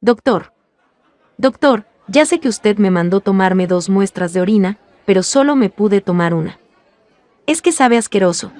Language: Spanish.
Doctor. Doctor, ya sé que usted me mandó tomarme dos muestras de orina, pero solo me pude tomar una. Es que sabe asqueroso,